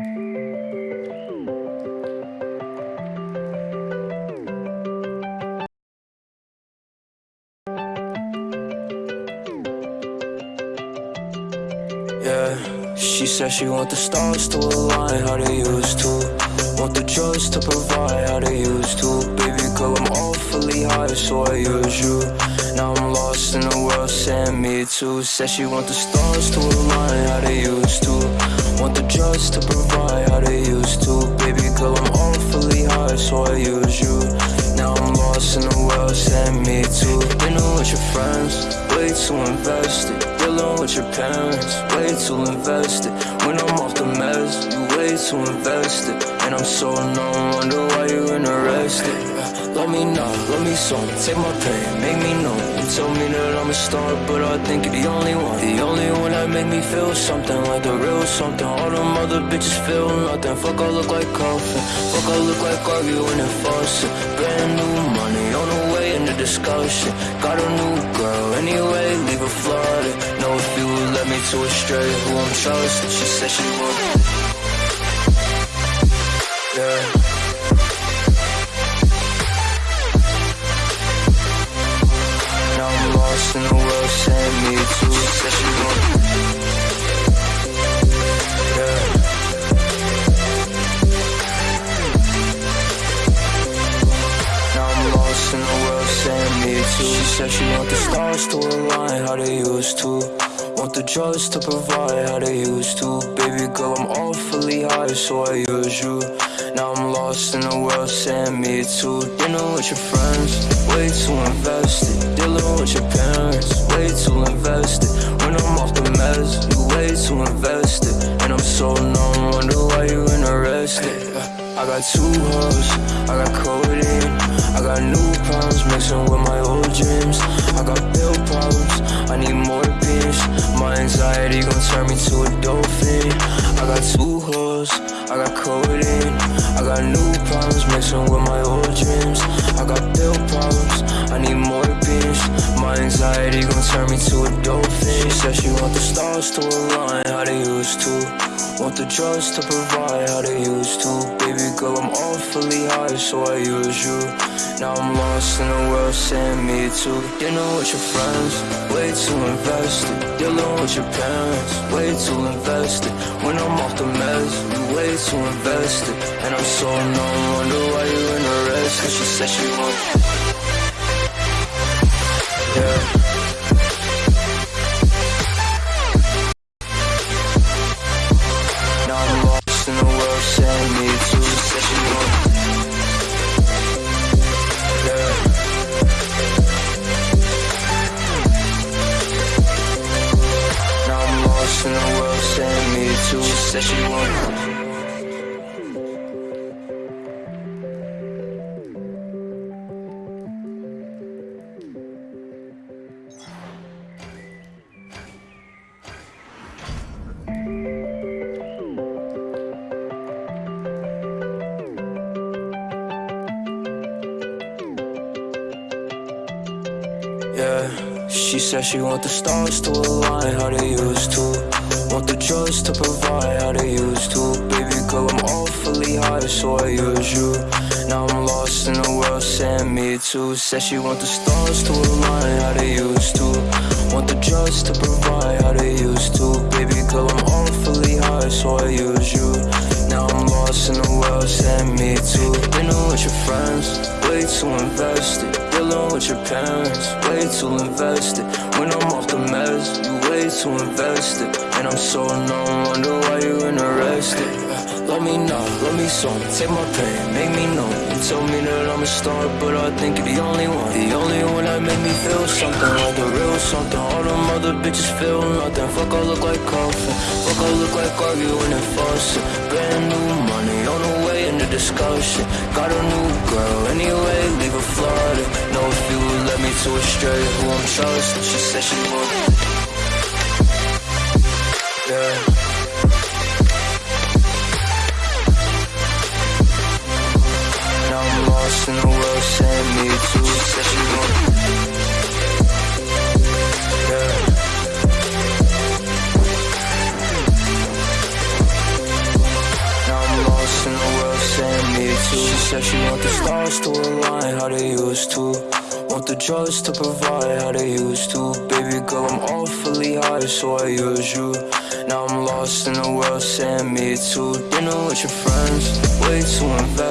Yeah, she said she want the stars to align how they used to. Want the drugs to provide how they used to. Baby girl, I'm awfully high, so I use you. Now I'm lost in the world, saying me too. Said she want the stars to align how they used to. Want the drugs to provide how they used to. Baby girl, I'm awfully high, so I use you. Now I'm lost in the world, send me too. Dinner with your friends, way too invested dealing with your parents, way too invested. When I'm off the meds, you way too invested. And I'm so numb, wonder why you interested. Let me know, let me song, take my pain, make me know. You tell me that I'm a star, but I think you're the only one. The only one that make me feel something like the real something. All them other bitches feel nothing. Fuck, I look like coffin. Fuck, I look like arguing and fussing. Brand new money on the way in the discussion. Got a new girl anyway, leave her flooded. Know if you would let me to a straight, who I'm trusting. She said she would. Yeah. Now I'm lost in the world, saying me. She said she would. She said she want the stars to align how they used to. Want the drugs to provide how they used to. Baby girl, I'm awfully high, so I use you. Now I'm lost in the world, saying me too. Dinner with your friends, way too invested. Dealing with your parents, way too invested. When I'm off the meds, you way too invested. And I'm so numb, wonder why you interested. I got two hoes, I got codeine I got new problems mixing with my old dreams. I got pill problems, I need more beans My anxiety gon' turn me to a dolphin. I got two hoes, I got codeine I got new problems mixing with my old dreams I got pill problems, I need more beans My anxiety gon' turn me to a dolphin She said she want the stars to align. How they used to. Want the drugs to provide. How they used to. Baby girl, I'm awfully high, so I use you Now I'm lost in the world, saying me too Dinner with your friends, way too invested Dealing with your parents, way too invested When I'm off the meds, way too invested And I'm so numb, wonder why you interested She said she want said she Yeah, she said she want the stars to align how they used to. Want the drugs to provide how they used to. Baby girl, I'm awfully high, so I use you. Now I'm lost in the world, saying me too. Said she want the stars to align how they used to. Want the drugs to provide how they used to. Baby girl, I'm awfully high, so I use you. Now I'm lost in the world, saying me too. Dinner with your friends, way too invested. Dealing with your parents, way too invested. When I'm off the meds, you way too invested. And I'm so numb, wonder why you interested. Let me know, let me song, take my pain, make me know. You tell me that I'm a star, but I think you're the only one. The only one that made me feel something like the real something. All them other bitches feel nothing. Fuck, I look like coffin. Fuck, I look like arguing and fussing. Brand new money on the way in the discussion. Got a new girl anyway, leave her flooded. Know if you would let me to a straight, who I'm trusting. She said she would. Yeah. Lost in the world, saying me to said she. Yeah. too. She said she want the stars to align how they used to. Want the drugs to provide how they used to. Baby girl, I'm awfully high, so I use you. Now I'm lost in the world, saying me to Dinner with your friends, way too invested.